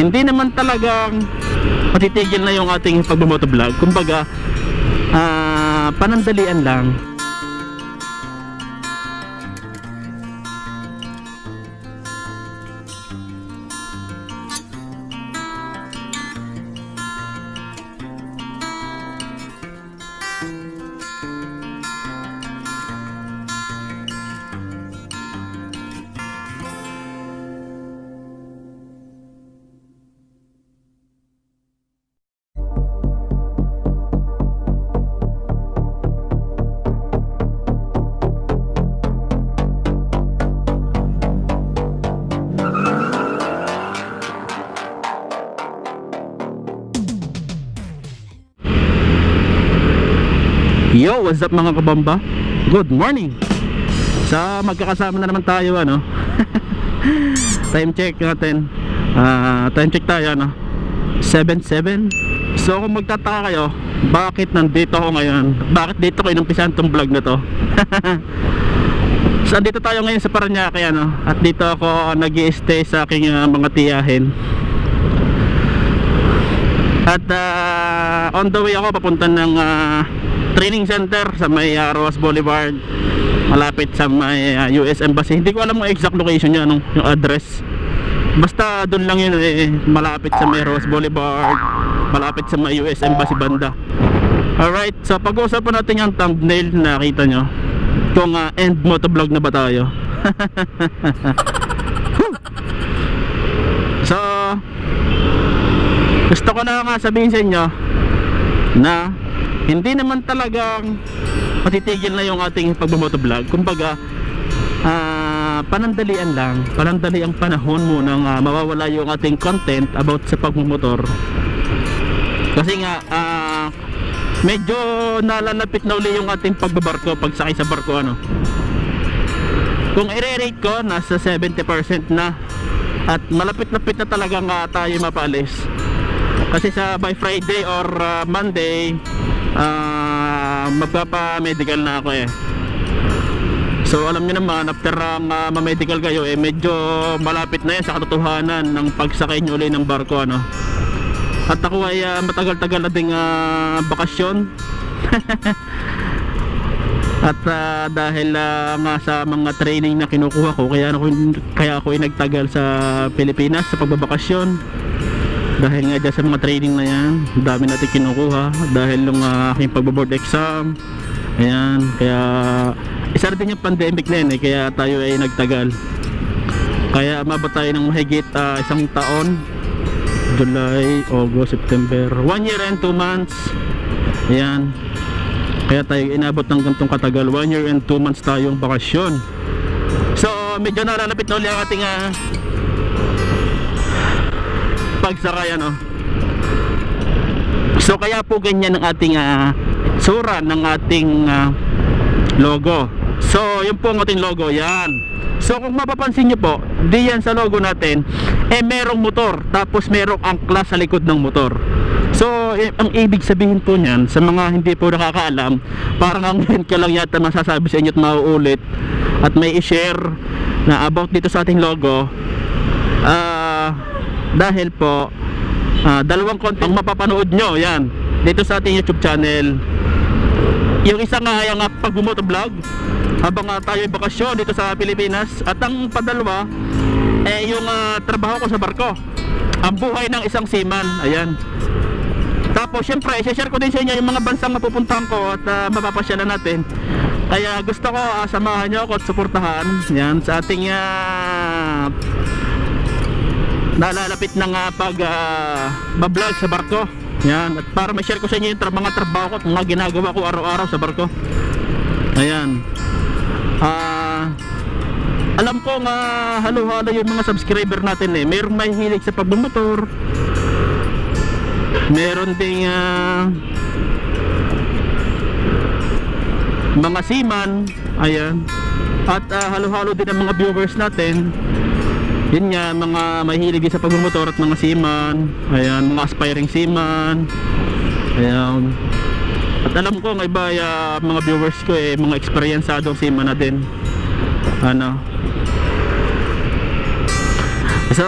hindi naman talagang matitigil na yung ating pagmamotovlog. Kumbaga, ah, panandalian lang. Yo, what's up mga kabamba? Good morning! Sa magkakasama na naman tayo ano? Time check natin. Ah, Time check tayo ano? 7-7 So kung magtataka kayo Bakit nandito ako ngayon? Bakit dito ko inumpisan tong vlog na to? So dito tayo ngayon sa Paranaque ano? At dito ako nag stay sa aking ah, mga tiyahin. At ah, on the way ako papunta ng ah, training center sa may uh, Roas Boulevard. Malapit sa may ah, US Embassy. Hindi ko alam ang exact location niya anong yung address. Basta doon lang yun eh malapit sa may Roas Boulevard. Malapit sa may US Embassy banda. Alright so pag-uusapan natin yung thumbnail na nakita nyo. Kung ah, end motovlog na ba tayo? So gusto ko na nga sabihin sa inyo na hindi naman talagang matitigil na yung ating pagmamotovlog kumbaga ah, panandalian lang. Panandali ang panahon mo nang ah, mawawala yung ating content about sa pagmumotor. Kasi nga ah, medyo nalalapit na uli yung ating pagbabarko pagsakay sa barko ano. Kung i-rate ko nasa 70% na. At malapit-lapit na talaga nga tayo mapalis kasi sa by Friday or ah, Monday ah, magpapa-medical na ako eh. So alam niyo naman after ang ah, ma-medical kayo eh medyo malapit na yan sa katotohanan ng pagsakay nyo uli ng barko ano. At ako ay ah, matagal-tagal na ding ah, bakasyon. At ah, dahil ah, nga sa mga training na kinukuha ko kaya ako kaya ako ay nagtagal sa Pilipinas sa pagbabakasyon dahil nga dyan sa mga training na yan dami natin kinukuha dahil ng uh, aking pagbaboard exam. Ayan kaya isa rin yung pandemic na yan eh, kaya tayo ay nagtagal. Kaya umabot tayo ng mahigit ah, isang taon. July, August, September. 1 year and 2 months. Ayan. Kaya tayo inabot ng gantong katagal. 1 year and 2 months tayong bakasyon. So medyo nalalapit na ulit ang ating ah, pagsakay ano so kaya po ganyan ang ating uh, sura ng ating ah, logo. So yun po ang ating logo yan. So kung mapapansin nyo po di yan sa logo natin eh merong motor tapos merong angkla sa likod ng motor. So eh, ang ibig sabihin po niyan sa mga hindi po nakakaalam parang ang ngayon ka lang yata masasabi sa inyo at mauulit at may i-share na about dito sa ating logo ah dahil po ah, dalawang content mapapanood nyo yan dito sa ating youtube channel. Yung isa nga ay ang ah, pagbumotovlog habang ah, tayo ay bakasyon dito sa Pilipinas. At ang padalwa eh yung ah, trabaho ko sa barko ang buhay ng isang seaman ayan. Tapos syempre i-share ko din sa inyo yung mga bansang mapupuntahan ko at uh, mapapasyalan natin. Kaya gusto ko ah, samahan nyo ako at suportahan yan sa ating ah, nalalapit na nga pag uh, bablog sa barko. Yan at para ma-share ko sa inyo yung tra- mga trabaho ko at mga ginagawa ko araw-araw sa barko. Ayan. Ah alam ko nga halo-halo yung mga subscriber natin eh. Merong may hilig sa pagbumotor. Meron ding ah, mga seaman. Ayan. At ah, halo-halo din ang mga viewers natin yun nga mga mahilig sa pagmumotor at mga seaman ayan mga aspiring seaman ayan at alam ko ng iba ah, mga viewers ko eh mga eksperyensadong seaman na din ano so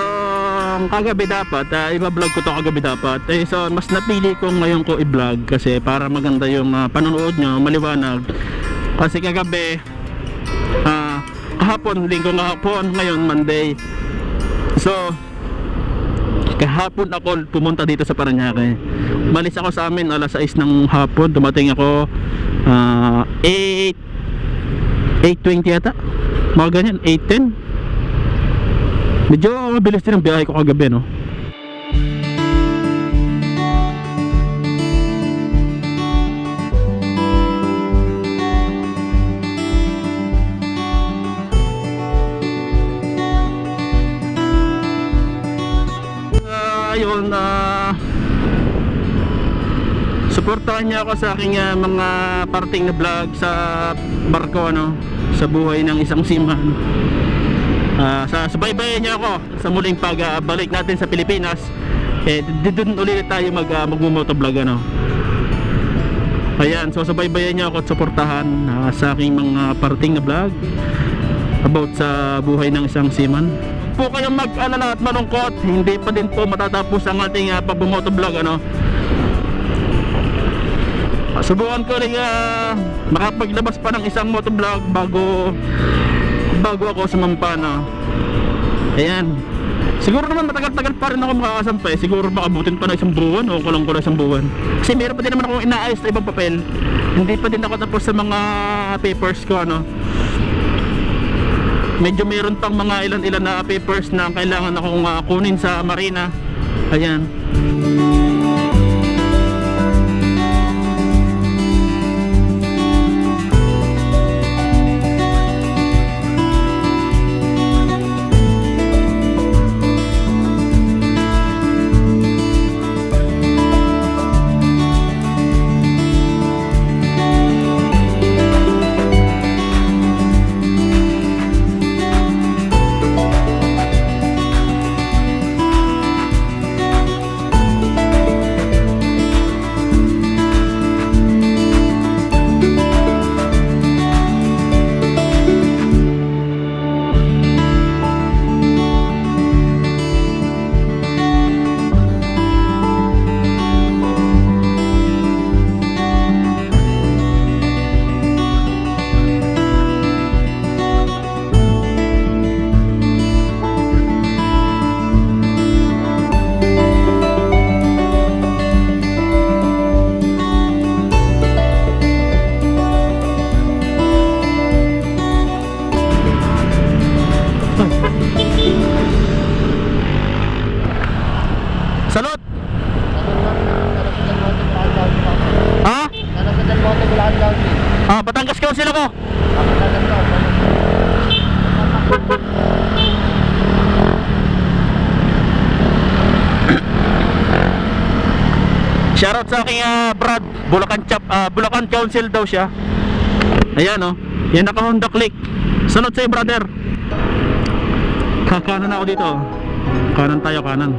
kagabi dapat, uh, iba-vlog ko to kagabi dapat. Eh, so, mas napili ko ngayon ko i-vlog kasi para maganda yung uh, panonood nyo, maliwanag. Kasi kagabi, ah, kahapon, linggo kahapon, ngayon Monday. So, kahapon ako pumunta dito sa Paranaque. Malis ako sa amin alas 6 ng hapon, dumating ako ah, 8 8.20 yata mga ganyan, 8.10 medyo mabilis din ang biyahe ko kagabi no suportahan niyo ako sa aking ah, mga parting na vlog sa barko ano sa buhay ng isang seaman Ah, sa subaybayan niyo ako sa muling pagbalik natin sa Pilipinas. Eh doon ulit tayo mag uh, magmumotovlog ano. Ayan so subaybayan niyo ako at suportahan ah, sa aking mga parting na vlog about sa buhay ng isang seaman Po kayong mag-alala at malungkot. Hindi pa din po matatapos ang ating uh, pagbumotovlog ano. Subukan ko rin uh, makapaglabas pa ng isang motovlog bago bago ako sumampa na ayan. Siguro naman matagal-tagal pa rin ako makakasampay siguro makabutin pa na isang buwan o kulang kulang isang buwan. Kasi meron pa din naman akong inaayos na ibang papel. Hindi pa din ako tapos sa mga papers ko ano medyo meron pang mga ilan-ilan na papers na kailangan akong uh, kunin sa marina. Ayan Shoutout sa aking ah, Brad, Bulacan Chap, ah, Bulacan Council daw siya. Ayan oh. Yan naka Honda Click. Salot sa'yo brother. Kakanan ako dito. Kanan tayo, kanan.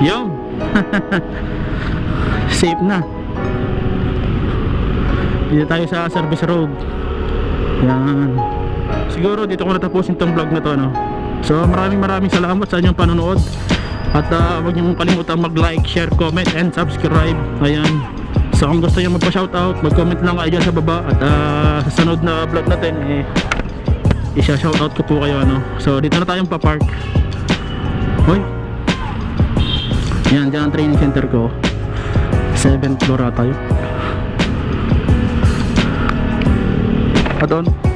Yung Safe na Dito tayo sa service road Yan Siguro dito ko natapusin tong vlog na to no? So maraming maraming salamat sa inyong panonood. At uh, huwag niyong kalimutan mag like, share, comment, and subscribe. Ayan. So kung gusto nyo magpa-shoutout Mag-comment lang kayo sa baba. At uh, sa sunod na vlog natin eh, Isha-shoutout ko po kayo ano? So dito na tayong pa-park. Hoy! Yan, dyan ang training center ko. 7th floor ata yun. Doon